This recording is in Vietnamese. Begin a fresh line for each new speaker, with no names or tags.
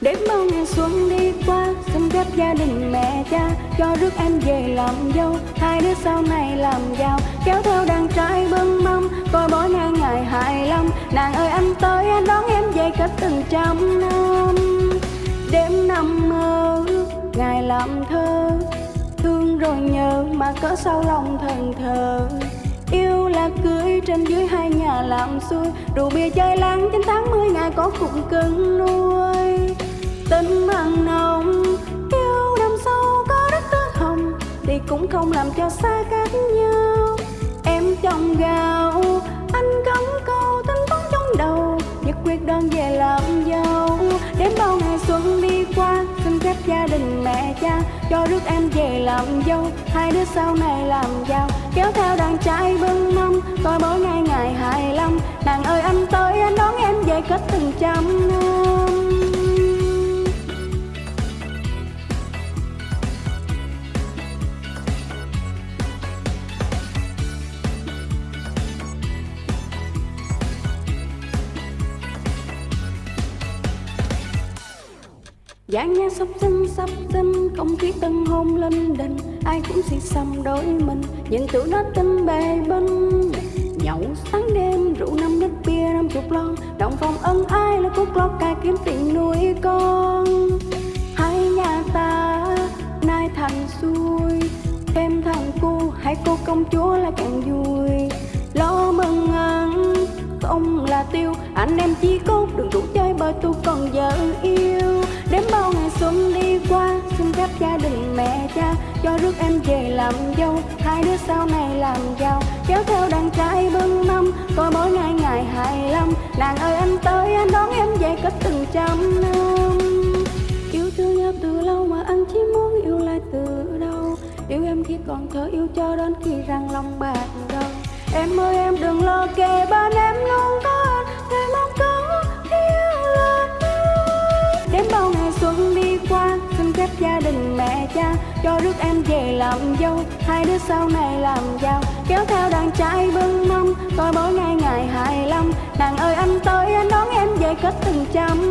để bao ngày xuân đi qua Xin phép gia đình mẹ cha. Cho rước em về làm dâu, Hai đứa sau này làm giàu. Kéo theo đàn trai bưng mâm, Coi bỏ ngang ngày hài lòng. Nàng ơi anh tới, anh đón em về cách từng trăm năm. Đêm nằm mơ Ngày làm thơ. Thương rồi nhớ mà cỡ sau lòng thần thờ. Yêu là cưới trên dưới hai nhà làm xuôi. Rượu bia chơi lắng chín tháng mười ngày có cũng cưng nuôi. Tình mặn nồng Yêu đầm sâu có đất tơ hồng Thì cũng không làm cho xa cách nhau. Em trong gạo, Anh cắm câu tính toán trong đầu. Nhất quyết đơn về làm dâu Đến bao ngày xuân đi qua, Xin phép gia đình mẹ cha Cho rước em về làm dâu. Hai đứa sau này làm giàu, Kéo theo đàn trai bưng mâm. Coi mỗi ngày ngày hài lòng, Nàng ơi anh tới, anh đón em về kết từng trăm năm. Dáng nhà sắp dân sắp dân không khí tân hôn lên đình ai cũng xì xăm đôi mình nhìn tụi nó tinh bề binh nhậu sáng đêm, rượu năm lít bia, năm chục lon. Đồng phòng ân ai là cúc lót cài kiếm tiền nuôi con. Hai nhà ta nay thành xuôi, thêm thằng cu, hai cô công chúa là càng vui. Lo mừng ăn, không là tiêu, anh em chỉ cốt đừng rủ chơi bờ tôi Cho rước em về làm dâu, Hai đứa sau này làm giàu. Kéo theo đàn trai bưng mâm Coi mỗi ngày ngày hài lâm Nàng ơi anh tới, anh đón em về cách từng trăm năm. Yêu thương nhau từ lâu mà anh chỉ muốn yêu lại từ đâu Yêu em khi còn thơ, yêu cho đến khi răng lòng bạc đầu. Em ơi, em đừng lo kề bên em luôn có cha, Cho rước em về làm dâu. Hai đứa sau này làm giàu, Kéo theo đàn trai bưng mâm. Coi mỗi ngày ngày hài lòng Nàng ơi anh tới, anh đón em về kết từng trăm